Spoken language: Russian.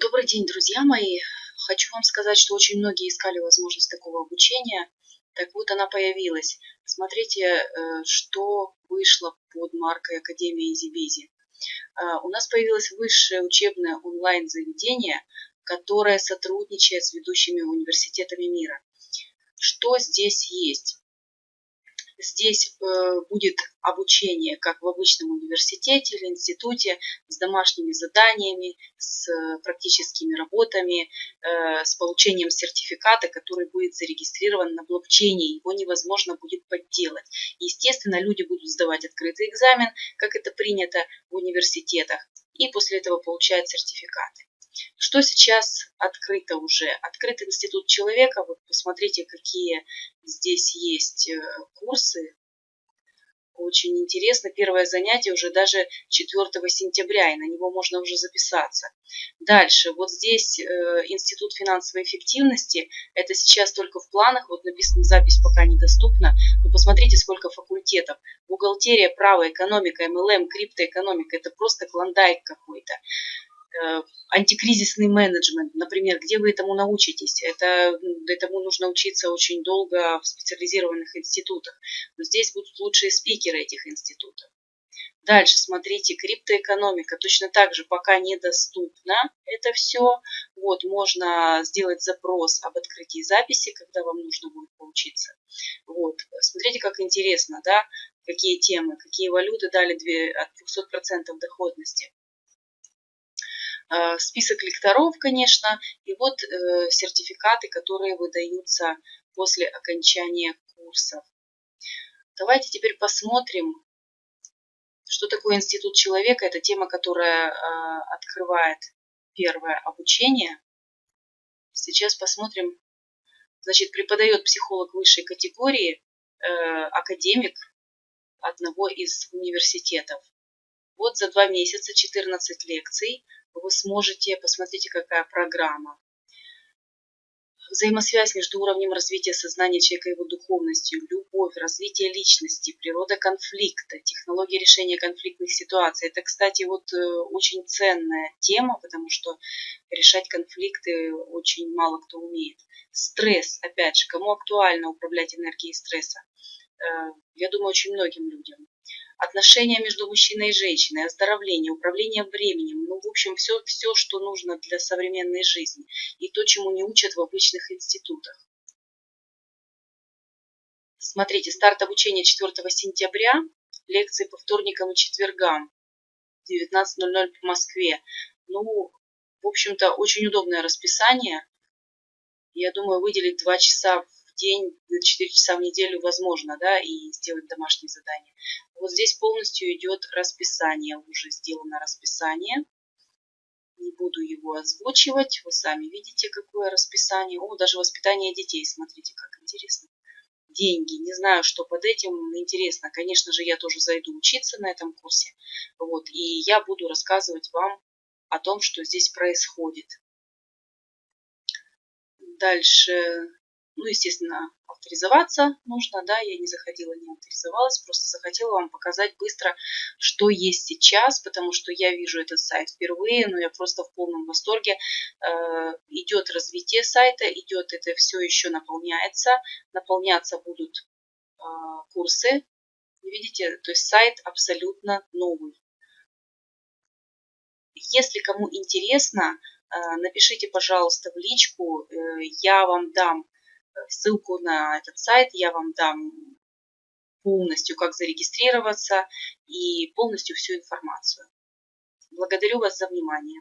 Добрый день, друзья мои! Хочу вам сказать, что очень многие искали возможность такого обучения. Так вот, она появилась. Смотрите, э, что вышло под маркой Академия Изибизи. Э, у нас появилось высшее учебное онлайн-заведение, которое сотрудничает с ведущими университетами мира. Что здесь есть? Здесь э, будет обучение, как в обычном университете или институте, с домашними заданиями, с практическими работами, э, с получением сертификата, который будет зарегистрирован на блокчейне. Его невозможно будет подделать. Естественно, люди будут сдавать открытый экзамен, как это принято в университетах, и после этого получают сертификаты. Что сейчас открыто уже? Открыт Институт человека. Вот посмотрите, какие здесь есть э, курсы. Очень интересно. Первое занятие уже даже 4 сентября, и на него можно уже записаться. Дальше. Вот здесь э, Институт финансовой эффективности. Это сейчас только в планах. Вот написано, запись пока недоступна. Но посмотрите, сколько факультетов. Бухгалтерия, право, экономика, МЛМ, криптоэкономика. Это просто клондайк какой-то. Э, антикризисный менеджмент, например, где вы этому научитесь? Это, этому нужно учиться очень долго в специализированных институтах. Но здесь будут лучшие спикеры этих институтов. Дальше, смотрите, криптоэкономика точно так же пока недоступна это все. Вот, можно сделать запрос об открытии записи, когда вам нужно будет поучиться. Вот, смотрите, как интересно, да, какие темы, какие валюты дали 2, от 200% доходности. Э, список лекторов, конечно, и вот э, сертификаты, которые выдаются после окончания курсов. Давайте теперь посмотрим, что такое институт человека. Это тема, которая э, открывает первое обучение. Сейчас посмотрим. Значит, преподает психолог высшей категории, академик одного из университетов. Вот за два месяца 14 лекций – вы сможете, посмотрите, какая программа. Взаимосвязь между уровнем развития сознания человека и его духовностью, любовь, развитие личности, природа конфликта, технология решения конфликтных ситуаций. Это, кстати, вот э, очень ценная тема, потому что решать конфликты очень мало кто умеет. Стресс, опять же, кому актуально управлять энергией стресса? Э, я думаю, очень многим людям отношения между мужчиной и женщиной, оздоровление, управление временем, ну, в общем, все, все, что нужно для современной жизни и то, чему не учат в обычных институтах. Смотрите, старт обучения 4 сентября, лекции по вторникам и четвергам, 19.00 по Москве. Ну, в общем-то, очень удобное расписание. Я думаю, выделить 2 часа день, 4 часа в неделю возможно, да, и сделать домашние задания. Вот здесь полностью идет расписание, уже сделано расписание. Не буду его озвучивать, вы сами видите, какое расписание. О, даже воспитание детей, смотрите, как интересно. Деньги, не знаю, что под этим, интересно. Конечно же, я тоже зайду учиться на этом курсе. Вот, и я буду рассказывать вам о том, что здесь происходит. Дальше ну, естественно, авторизоваться нужно, да, я не заходила, не авторизовалась, просто захотела вам показать быстро, что есть сейчас, потому что я вижу этот сайт впервые, но я просто в полном восторге. Э, идет развитие сайта, идет это все еще наполняется, наполняться будут э, курсы, видите, то есть сайт абсолютно новый. Если кому интересно, э, напишите, пожалуйста, в личку, я вам дам ссылку на этот сайт я вам дам полностью, как зарегистрироваться и полностью всю информацию. Благодарю вас за внимание.